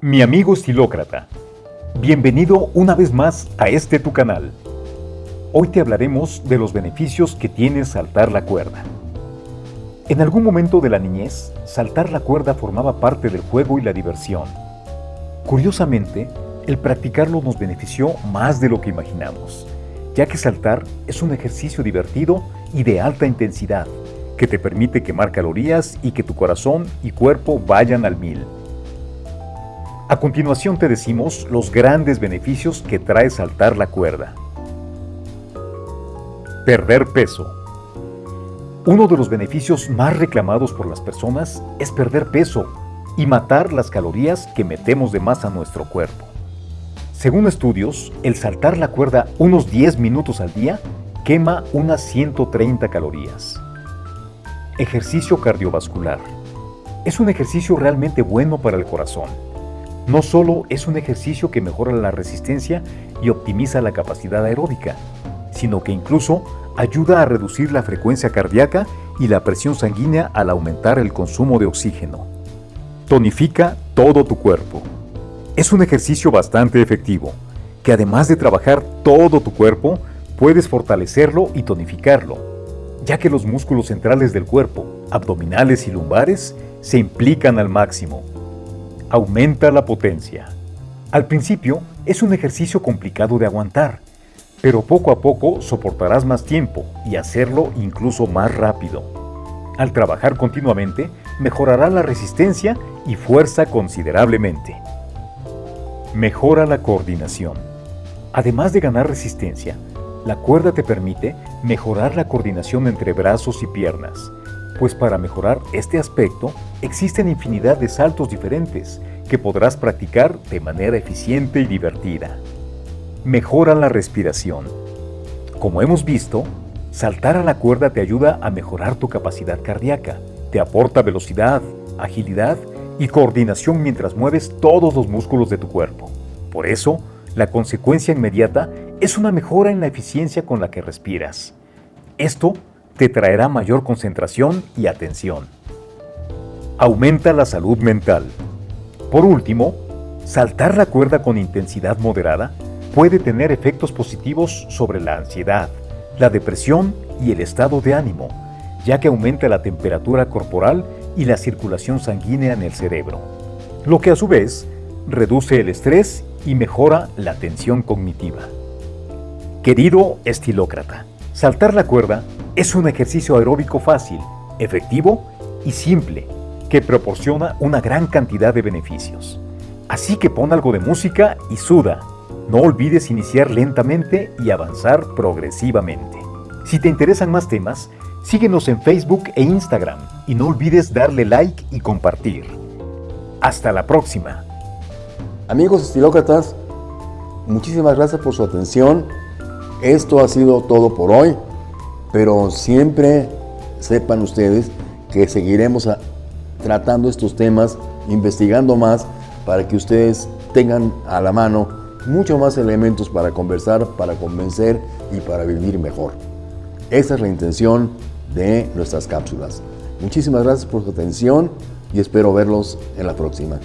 Mi amigo estilócrata, bienvenido una vez más a este tu canal. Hoy te hablaremos de los beneficios que tiene saltar la cuerda. En algún momento de la niñez, saltar la cuerda formaba parte del juego y la diversión. Curiosamente, el practicarlo nos benefició más de lo que imaginamos, ya que saltar es un ejercicio divertido y de alta intensidad, que te permite quemar calorías y que tu corazón y cuerpo vayan al mil. A continuación te decimos los grandes beneficios que trae saltar la cuerda. Perder peso. Uno de los beneficios más reclamados por las personas es perder peso y matar las calorías que metemos de más a nuestro cuerpo. Según estudios, el saltar la cuerda unos 10 minutos al día quema unas 130 calorías. Ejercicio cardiovascular. Es un ejercicio realmente bueno para el corazón no solo es un ejercicio que mejora la resistencia y optimiza la capacidad aeróbica, sino que incluso ayuda a reducir la frecuencia cardíaca y la presión sanguínea al aumentar el consumo de oxígeno. Tonifica todo tu cuerpo. Es un ejercicio bastante efectivo, que además de trabajar todo tu cuerpo, puedes fortalecerlo y tonificarlo, ya que los músculos centrales del cuerpo, abdominales y lumbares, se implican al máximo Aumenta la potencia. Al principio es un ejercicio complicado de aguantar, pero poco a poco soportarás más tiempo y hacerlo incluso más rápido. Al trabajar continuamente, mejorará la resistencia y fuerza considerablemente. Mejora la coordinación. Además de ganar resistencia, la cuerda te permite mejorar la coordinación entre brazos y piernas, pues para mejorar este aspecto existen infinidad de saltos diferentes que podrás practicar de manera eficiente y divertida. Mejora la respiración. Como hemos visto, saltar a la cuerda te ayuda a mejorar tu capacidad cardíaca, te aporta velocidad, agilidad y coordinación mientras mueves todos los músculos de tu cuerpo. Por eso, la consecuencia inmediata es una mejora en la eficiencia con la que respiras. Esto te traerá mayor concentración y atención. Aumenta la salud mental. Por último, saltar la cuerda con intensidad moderada puede tener efectos positivos sobre la ansiedad, la depresión y el estado de ánimo, ya que aumenta la temperatura corporal y la circulación sanguínea en el cerebro, lo que a su vez reduce el estrés y mejora la tensión cognitiva. Querido estilócrata, saltar la cuerda es un ejercicio aeróbico fácil, efectivo y simple que proporciona una gran cantidad de beneficios. Así que pon algo de música y suda. No olvides iniciar lentamente y avanzar progresivamente. Si te interesan más temas, síguenos en Facebook e Instagram y no olvides darle like y compartir. Hasta la próxima. Amigos estilócratas, muchísimas gracias por su atención. Esto ha sido todo por hoy pero siempre sepan ustedes que seguiremos tratando estos temas, investigando más para que ustedes tengan a la mano mucho más elementos para conversar, para convencer y para vivir mejor. Esa es la intención de nuestras cápsulas. Muchísimas gracias por su atención y espero verlos en la próxima.